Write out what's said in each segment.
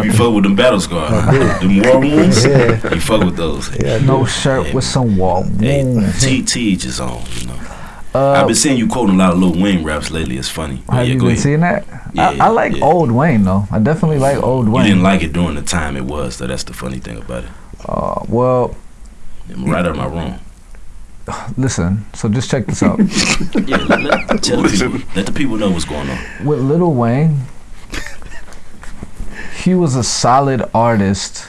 about you fuck with them battle scars, them war wounds. Yeah. You fuck with those. Yeah, no dude. shirt Yeah. with some wall. Hey. T T each on. You know. Uh, I've been seeing you quoting a lot of Lil Wayne raps lately. It's funny. But have yeah, you go been ahead. seeing that? Yeah, I, I like yeah. old Wayne though. I definitely like old Wayne. You Wayne. didn't like it during the time it was, so that's the funny thing about it. uh, well, I'm right out of my room. listen. So just check this out. Yeah, let, let, tell the people, let the people know what's going on. with Lil Wayne, he was a solid artist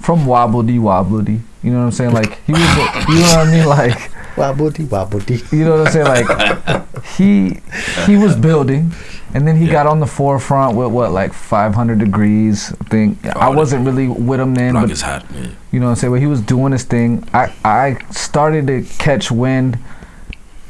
from Wobbledy Wobbledy. You know what I'm saying? Like he was, a, you know what I mean? Like Wobbledy, wobbledy. you know what I'm saying? Like he he was building, and then he Yeah. got on the forefront with what like 500 degrees. I think I Oh, wasn't really with him then, but is hot. Yeah. you know what I'm saying? But he was doing his thing. I I started to catch wind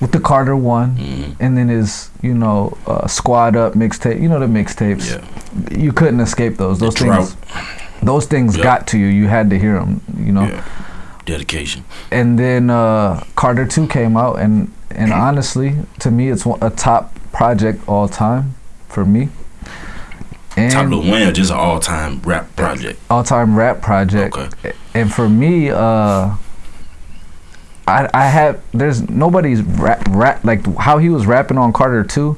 with the Carter one hmm and then his you know uh, squad up mixtape you know the mixtapes Yeah. you couldn't escape those those The things those things Yeah. got to you you had to hear them you know Yeah. Dedication. and then uh, carter 2 came out and and honestly to me it's a top project all time for me and Top Lil Wayne just an all time rap project. all time rap project Okay. and for me uh I, I have there's nobody's rap, rap like how he was rapping on Carter 2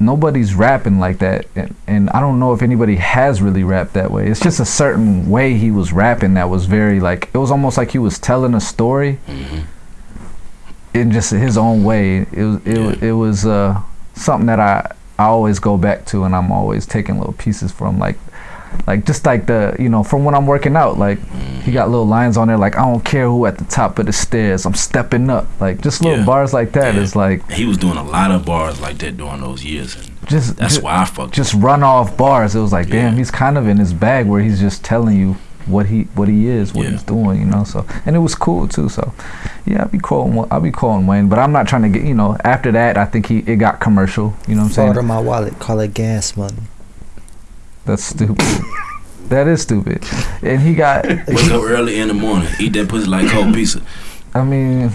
nobody's rapping like that and, and I don't know if anybody has really rapped that way. It's just a certain way he was rapping that was very like it was almost like he was telling a story hmm in just his own way. It was it, wa- it was uh something that I I always go back to and I'm always taking little pieces from like like just like the you know from when I'm working out like he got little lines on there like I don't care who at the top of the stairs I'm stepping up like just little Yeah. bars like that Yeah. is like He was doing a lot of bars like that during those years, and just that's ju- why I fucked. just run off bars it was like damn Yeah. he's kind of in his bag where he's just telling you what he what he is what Yeah. he's doing you know so and it was cool too so yeah I'll be quoting Wa- I'll be quoting Wayne but I'm not trying to get you know after that I think he it got commercial you know what I'm saying Fall to my wallet, call it gas money. That's stupid. that is stupid. And he got. Wake up early in the morning, eat that pussy like cold pizza. I mean,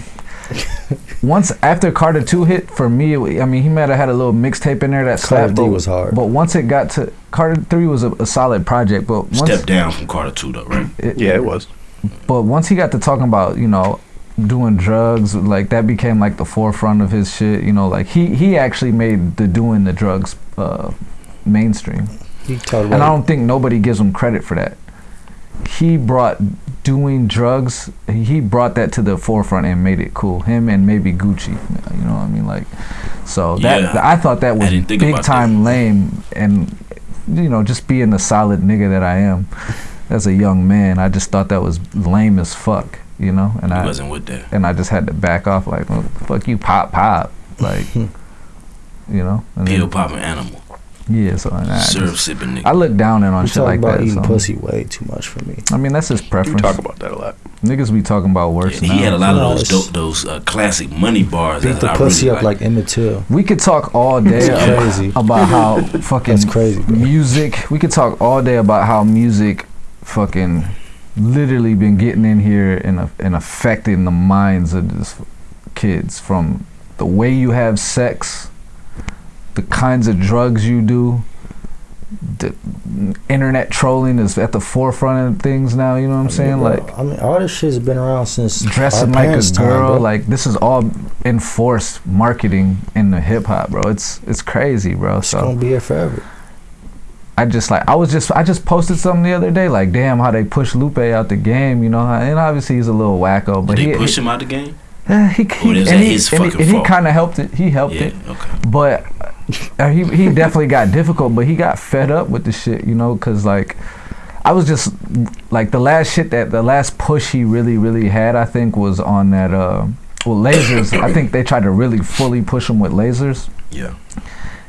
once after Carter Two hit for me, I mean he might have had a little mixtape in there that slapped. D but- was hard. But once it got to Carter Three was a, a solid project, but once Step down from Carter Two though, right? it, Yeah, it was. But once he got to talking about you know doing drugs, like that became like the forefront of his shit. You know, like he he actually made the doing the drugs uh, mainstream. He told And I don't think nobody gives him credit for that. He brought doing drugs. He brought that to the forefront and made it cool. Him and maybe Gucci. You know what I mean? Like, so that Yeah. I thought that was big about time lame. And you know, just being the solid nigga that I am as a young man, I just thought that was lame as fuck. You know, and He I wasn't with that. and I just had to back off. Like, well, fuck you, pop, pop. Like, you know. And then- Pill popping animal, yeah. So and I, just- sipping nigga. I look down in on We shit talk like about that. eating so- pussy way too much for me. I mean, that's his We preference. talk about that a lot. Niggas be talking about worse Yeah, now. he had a lot of those dope, those uh, classic money bars Beat the I pussy really up like Emmett Till. we could talk all day crazy. about how fucking That's crazy, bro. music. We could talk all day about how music fucking literally been getting in here and a- and affecting the minds of these kids from the way you have sex, the kinds of drugs you do. The internet trolling is at the forefront of things now. You know what I'm saying? Bro, Like I mean, all this shit's been around since dressing like a parents' time, girl bro. like this is all enforced marketing in the hip hop bro it's it's crazy bro it's so gonna be here forever. i just like i was just i just posted something the other day like damn how they push lupe out the game you know and obviously he's a little wacko but Did he they push him out the game? eh, he, he, and he, and he, and he kind of helped it he helped Yeah, it okay. but he he definitely got difficult, but he got fed up with the shit, you know, cause like I was just like the last shit that the last push he really really had, I think, was on that uh well lasers. I think they tried to really fully push him with lasers, Yeah.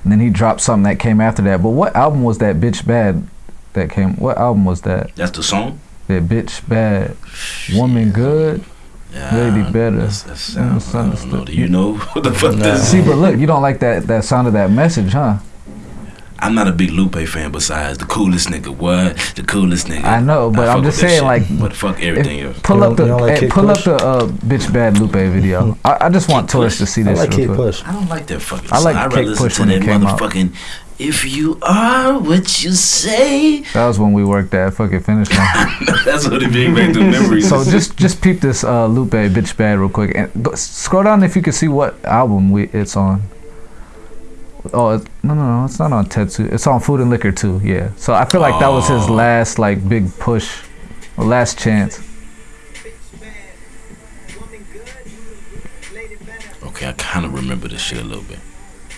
and then he dropped something that came after that. But what album was that? Bitch Bad. That came. What album was that? That's the song? That bitch bad, woman good. Yeah, Lady better. That's, that's sound, I don't know. Misunderstood. Do you know what the fuck Nah. that is? See, but look, you don't like that that sound of that message, huh? I'm not a big Lupe fan besides the coolest nigga. What? The coolest nigga. I know, but I I'm just saying, shit. like, But fuck everything If- else. pull You up the don't- you don't like Kick pull Push? up the uh, bitch bad Lupe video. I, I just want tourists to Push? see I this. like Kick. Push. I don't like that fucking I song. like I'd Kick rather listen Push to when that it came out. If you are what you say. That was when we worked at fucking finish line. That's what it brings back to memories. so just just peep this uh, Lupe bitch bad real quick and go, scroll down if you can see what album we it's on. Oh it, no no no! It's not on Tetsuo. It's on Food and Liquor II. Yeah. So I feel like that was his Oh. last like big push, or last chance. okay, I kind of remember this shit a little bit.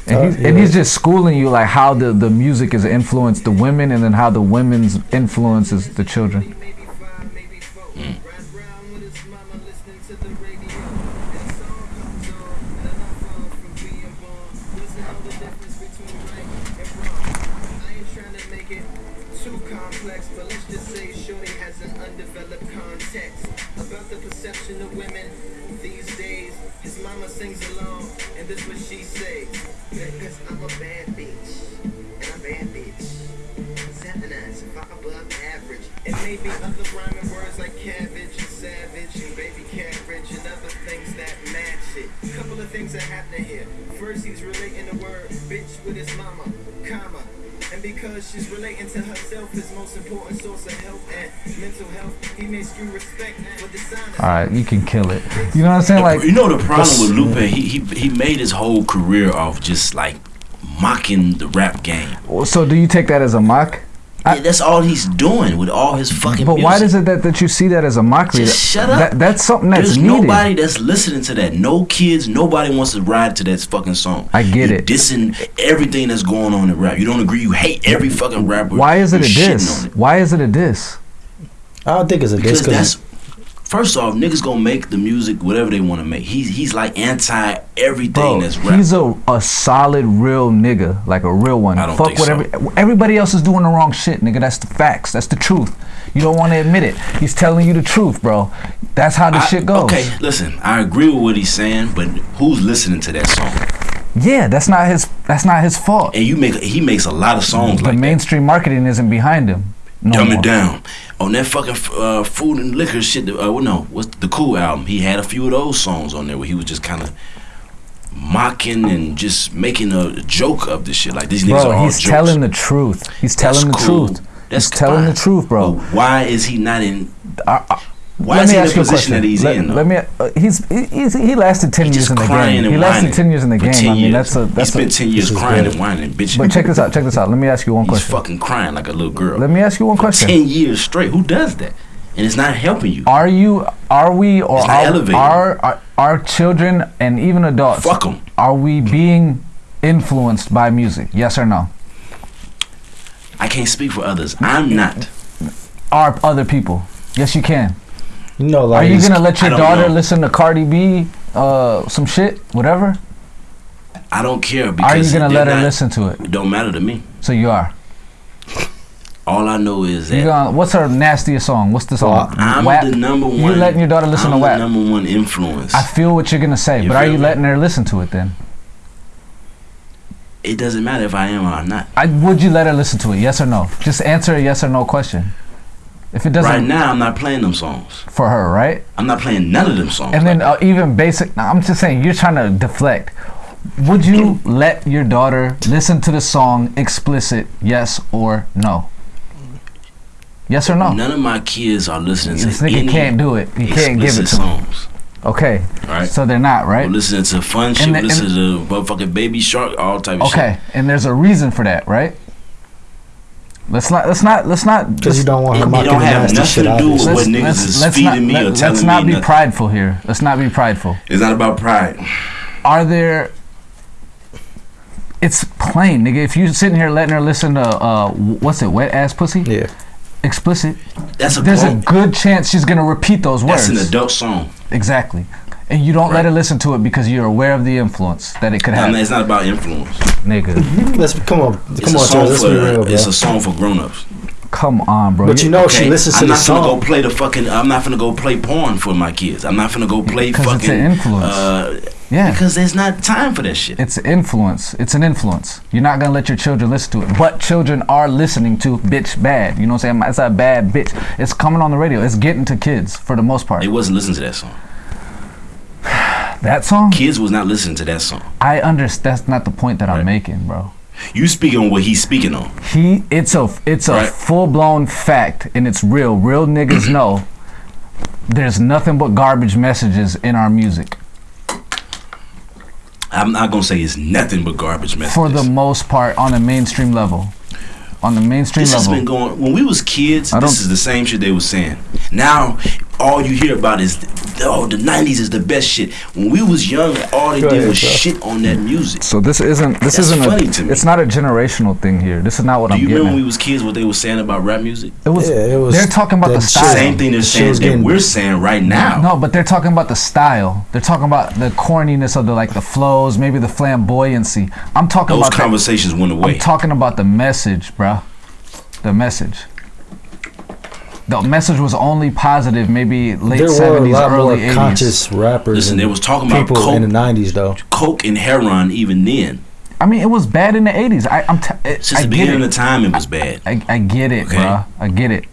And, Uh, he's, and he's just schooling you like how the, the music is influenced the women and then how the women's influences the children. Average. And maybe other rhyming words like cabbage and savage and baby carriage and other things that match it. Couple of things that happen here. First, he's relating the word bitch with his mama, comma. And because she's relating to herself, his most important source of health and mental health, he makes you respect for dishonest. All right, you can kill it. You know what I'm saying? Like you know the problem with Lupe, he, he he made his whole career off just like mocking the rap game. so do you take that as a mock? I- Yeah, that's all he's doing with all his fucking. But music. why is it that, that you see that as a mockery? Just shut That- up. that's something that's There's needed. nobody that's listening to that. No kids. Nobody wants to ride to that fucking song. I get you it. Dissing everything that's going on in rap. You don't agree. You hate every fucking rapper. Why is it You a shitting diss? it. Why is it a diss? I don't think it's a diss Because that's because first off, niggas gonna make the music whatever they want to make. He's he's like anti everything Bro, that's rap. he's a, a solid real nigga, like a real one. I don't Fuck think what so. every, everybody else is doing the wrong shit, nigga. That's the facts. That's the truth. You don't want to admit it. He's telling you the truth, bro. That's how the shit goes. Okay, listen, I agree with what he's saying, but who's listening to that song? Yeah, that's not his. That's not his fault. And you make he makes a lot of songs the like that. mainstream marketing isn't behind him. No Dumb more. it down. On that fucking uh, food and liquor shit. Uh, well, no, what's the cool album? He had a few of those songs on there where he was just kind of mocking and just making a joke of this shit. Like these niggas are Bro, all he's jokes. telling the truth. He's That's telling the cool. truth. That's he's telling fine. the truth, bro. But why is he not in? Uh, uh, Why let is me he in ask the you a position question. that he's let, in? though? Let me. Uh, he's, he- he's he lasted ten He years in the game. and He lasted ten years in the game. 10 I mean, years. that's a that's he a. spent ten years crying good. and whining, bitch. But check this out. Check this out. Let me ask you one He's question. fucking crying like a little girl. Let me ask you one for question. ten years straight. Who does that? And it's not helping you. Are you? Are we? Or are, are are our children and even adults? Fuck 'em. Are we being influenced by music? Yes or no? I can't speak for others. I'm not. Are other people? Yes, you can. You know, Are you gonna let your daughter know. listen to Cardi B, uh, some shit, whatever? I don't care because Are you gonna let her not- listen to it? It don't matter to me. So you are. All I know is that gonna, what's her nastiest song? What's the song? I'm WAP? the number one. You letting your daughter listen I'm to the WAP? number one influence. I feel what you're gonna say, You but are you me? letting her listen to it then? it doesn't matter if I am or not. I, would you let her listen to it? Yes or no? Just answer a yes or no question. If it doesn't Right now, I'm not playing them songs. for her, right? I'm not playing none of them songs. And then like uh, even basic. Now, I'm just saying you're trying to deflect. Would you let your daughter listen to the song explicit? Yes or no? Yes or no? None of my kids are listening to This nigga any can't do it. You can't give it to songs. Okay, Right. so they're not right. We're listening to fun shit. And the- listening to motherfucking Baby Shark, all type of shit. Okay, and there's a reason for that, right? Let's not. Let's not. Let's not. because you just- don't want her It mocking don't the nasty nothing shit to out do of with you. what niggas is feeding me or let's, telling let's not me be nothing. prideful here. Let's not be prideful. It's not about pride. Are there? It's plain, nigga. If you sitting here letting her listen to uh, what's it, wet ass pussy, Yeah, explicit, That's a there's a good chance she's gonna repeat those words. That's an adult song. exactly, and you don't let Right. her listen to it because you're aware of the influence that it could I have, mean, it's not about influence. nigga. let's come on, It's come a on, song Charles, let's for be real, bro. it's a song for grown-ups. Come on, bro. But you know, Okay, she listens to the song. I'm not gonna song. go play the fucking. I'm not gonna go play porn for my kids. I'm not gonna go play 'Cause it's fucking. an influence. Uh, yeah. Because there's not time for that shit. It's an influence. It's an influence. You're not gonna let your children listen to it, but children are listening to "Bitch Bad." You know what I'm saying? It's a bad bitch. It's coming on the radio. It's getting to kids for the most part. They wasn't listening to that song. That song, Kids was not listening to that song. I understand. That's not the point that I'm making, bro. You speaking on what he's speaking on. He it's a it's a Right. full blown fact and it's real. Real niggas know there's nothing but garbage messages in our music. I'm not gonna say it's nothing but garbage messages. For the most part on a mainstream level. On the mainstream level. this has been going when we was kids. This is the same shit they was saying. Now, all you hear about is oh, the '90s is the best shit. When we was young, all they Go did ahead, was bro. shit on that mm. music. so this isn't this That's isn't funny a to me. it's not a generational thing here. This is not what Do I'm you getting. remember when at. we was kids what they was saying about rap music? It was, Yeah, it was they're talking about the that style. Same thing they're The saying shit's that getting- we're saying right now. No, but they're talking about the style. They're talking about the corniness of the like the flows, maybe the flamboyancy. I'm talking Those about the, conversations went away. I'm talking about the message, bruh. The message. The message was only positive, maybe late there were a seventies, lot more early eighties. conscious rappers. Listen, and they was talking about coke in the nineties though. Coke and heroin even then. I mean, it was bad in the eighties. I, I'm. T- it, Since I the beginning it. of the time, it was bad. I, I get it, Okay. bruh. I get it.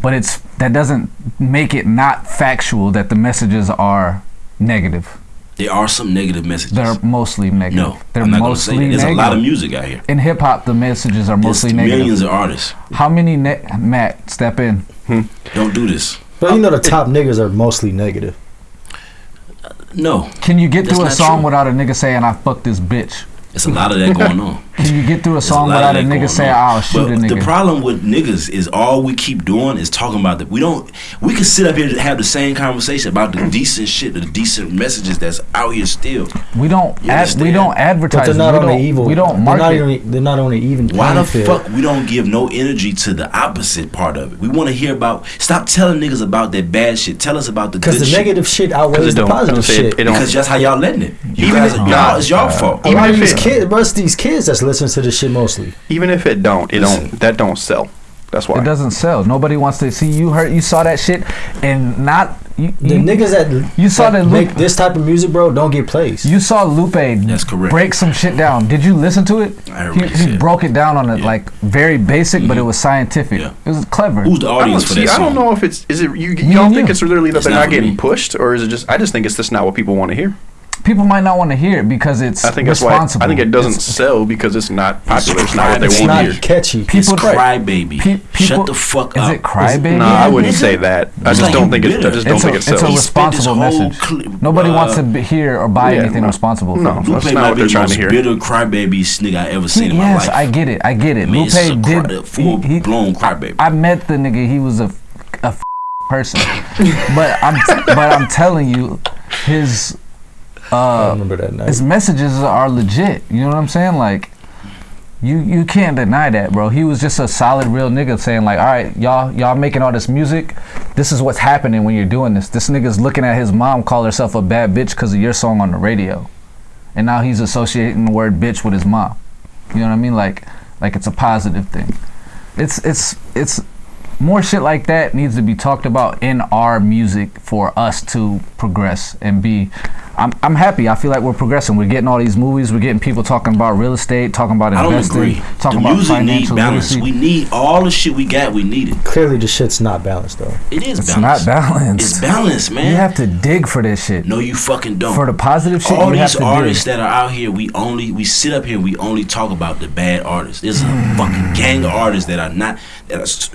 But it's that doesn't make it not factual that the messages are negative. There are some negative messages. They're mostly negative. no, They're I'm not gonna say mostly that. There's negative. a lot of music out here. in hip hop, the messages are There's mostly negative. millions of artists. How many ne- Matt step in? Hmm? Don't do this. But you know the top niggas are mostly negative. No, Can you get That's through a song true. without a nigga saying I fuck this bitch? It's a lot of that going on. Can you get through a song lot without a nigga saying. I'll shoot But a nigga? The problem with niggas is all we keep doing is talking about that. We don't. We can sit up here and have the same conversation about the decent shit, the decent messages that's out here still. we don't You ad- we don't But advertise. they're not we on don't, the evil. We don't they're not market. They're not on the even Why the field. fuck we don't give no energy to the opposite part of it? We want to hear about. Stop telling niggas about that bad shit. Tell us about the good Because the negative shit Because outweighs it the positive shit. It don't. because that's how y'all letting it. You Even guys, if- y'all, it's y'all fault. a lot of Even if it- kids, bro, it's these kids that's listening to this shit mostly. even if it don't, it don't. That don't sell. That's why. It doesn't sell. Nobody wants to see you heard. You saw that shit, and not you. The you, niggas that you saw that that make this type of music, bro, don't get plays. You saw Lupe That's correct. break some shit down. Did you listen to it? I heard he, what he he broke it down on it Yeah. like very basic, but it mm-hmm. was scientific. Yeah. It was clever. Who's the I don't, audience for see, that I don't know if it's is it you. Me You don't think you. it's literally that It's they're not not getting me. pushed, or is it just? I just think it's just not what people want to hear. People might not want to hear it because it's I think that's why. I think it doesn't It's- sell because it's not popular. It's not what they it's want not to hear. catchy. It's People- crybaby. Pe- people- Shut the fuck up. Is up. it crybaby? No, I wouldn't say that. I just like don't think it. I bitter. just don't It's think a, it it's a sells. He spent his responsible message. cli- Nobody uh, wants to be, hear or buy Yeah, anything no. responsible. No. from. That's Lupe not what they're the trying to most hear. bitter crybaby nigga I ever seen in my life. yes. I get it. I get it. I mean, Lupe it's a cry- did. full he, he, blown crybaby. I met the nigga. He was a, f- a f- person, but I'm but I'm telling you, his I uh remember that night. his messages are legit. You know what I'm saying? Like. You, you can't deny that, bro. He was just a solid, real nigga saying like, "All right, y'all, y'all making all this music. This is what's happening when you're doing this. This nigga's looking at his mom call herself a bad bitch because of your song on the radio, and now he's associating the word bitch with his mom. You know what I mean? Like, like it's a positive thing. It's it's it's more shit like that needs to be talked about in our music for us to progress and be. I'm I'm happy. I feel like we're progressing. We're getting all these movies. We're getting people talking about real estate, talking about I don't investing, agree. talking the about music need financial balance. literacy. We need all the shit we got. We need it. Clearly, the shit's not balanced though. It is balanced. it's balanced. not balanced. It's balanced, man. You have to dig for this shit. no, you fucking don't. For the positive shit, all you have these to artists dig. that are out here, we only we sit up here. and We only talk about the bad artists. There's a mm. fucking gang of artists that are not. That are, s-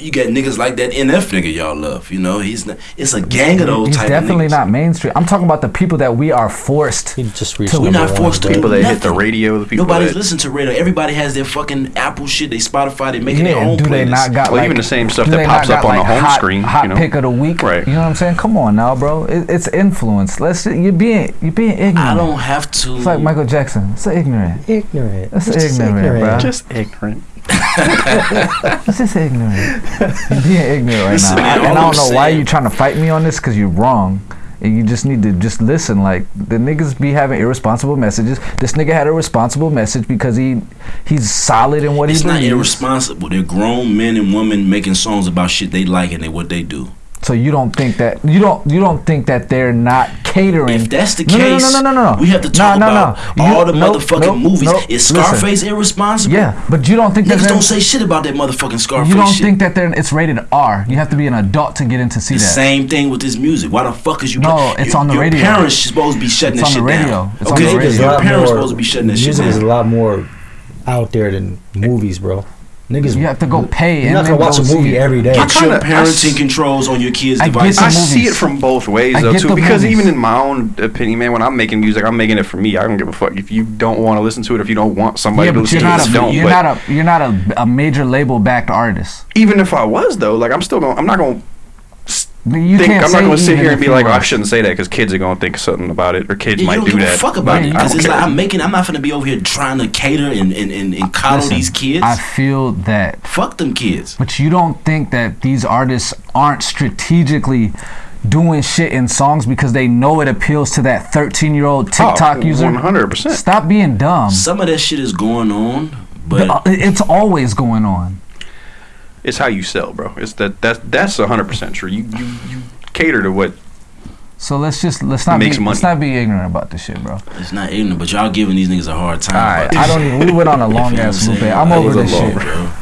you got niggas like that NF nigga y'all love. You know, he's not. It's a gang of those He's type definitely of not mainstream. I'm talking about the people that we are forced. He just reached. So We're number not one, forced to bro. do People that hit the radio, the people Nobody's that. listening to radio. Everybody has their fucking Apple shit, they Spotify, they making their own do they not got Well, like even the same stuff that pops up got, on the home hot, screen, Hot you know? pick of the week, Right. You know what I'm saying? Come on now, bro. It, it's influence. Let's you're being you're being ignorant. I don't have to. It's like Michael Jackson. It's ignorant. Ignorant. That's It's just ignorant, bro. Just ignorant. It's just ignorant. You're being ignorant right Listen, now, man, and I don't know why saying- you trying to fight me on this because you're wrong. And you just need to just listen. Like the niggas be having irresponsible messages. This nigga had a responsible message because he he's solid in what It's he not believes. irresponsible. They're grown men and women making songs about shit they like and they, what they do. So you don't think that you don't you don't think that they're not catering? If that's the No, no, case, no, no, no, no, no. we have to talk no, no. about You- all the nope, motherfucking nope, movies. nope. Is Listen. Scarface irresponsible? Yeah, but you don't think Niggas they're- don't say shit about that motherfucking Scarface you don't shit. think that they're it's rated R. You have to be an adult to get in to see the that. same thing with this music. Why the fuck is you? No, play- it's your, on the your radio. parents supposed to be shutting It's that on shit the radio. down. It's on okay, the radio. Music is a your lot parents more- supposed to be shutting that shit Music is a lot more out there than movies, bro. Niggas, You have to go pay. You're and not gonna watch a movie every day. I Get your parenting controls on your kids' I devices. I see it from both ways though too, because movies. even in my own opinion, man, when I'm making music, I'm making it for me. I don't give a fuck if you don't want to listen to it. If you don't want somebody Yeah, to but listen you're to it, not a don't. you're but not a you're not a, a major label backed artist. even if I was though, like I'm still going. I'm not going. You Think, can't I'm not going to sit here and be like, oh. I shouldn't say that because kids are going to think something about it, or kids Yeah, might you don't do give that. a fuck about Yeah, it because don't it's like. I'm making. I'm not gonna be over here trying to cater and and, and, and coddle Listen, these kids. I feel that fuck them kids. But you don't think that these artists aren't strategically doing shit in songs because they know it appeals to that 13 year old TikTok Oh, user? 100%. Stop being dumb. Some of that shit is going on, But, but uh, it's always going on. It's how you sell, bro. It's that that's that's 100 percent true. You you you cater to what So let's just let's not be Makes let's not be ignorant about this shit, bro. it's not ignorant. But y'all giving these niggas a hard time. All right, I don't even. We went on a long ass I'm loop. I'm over this shit. bro.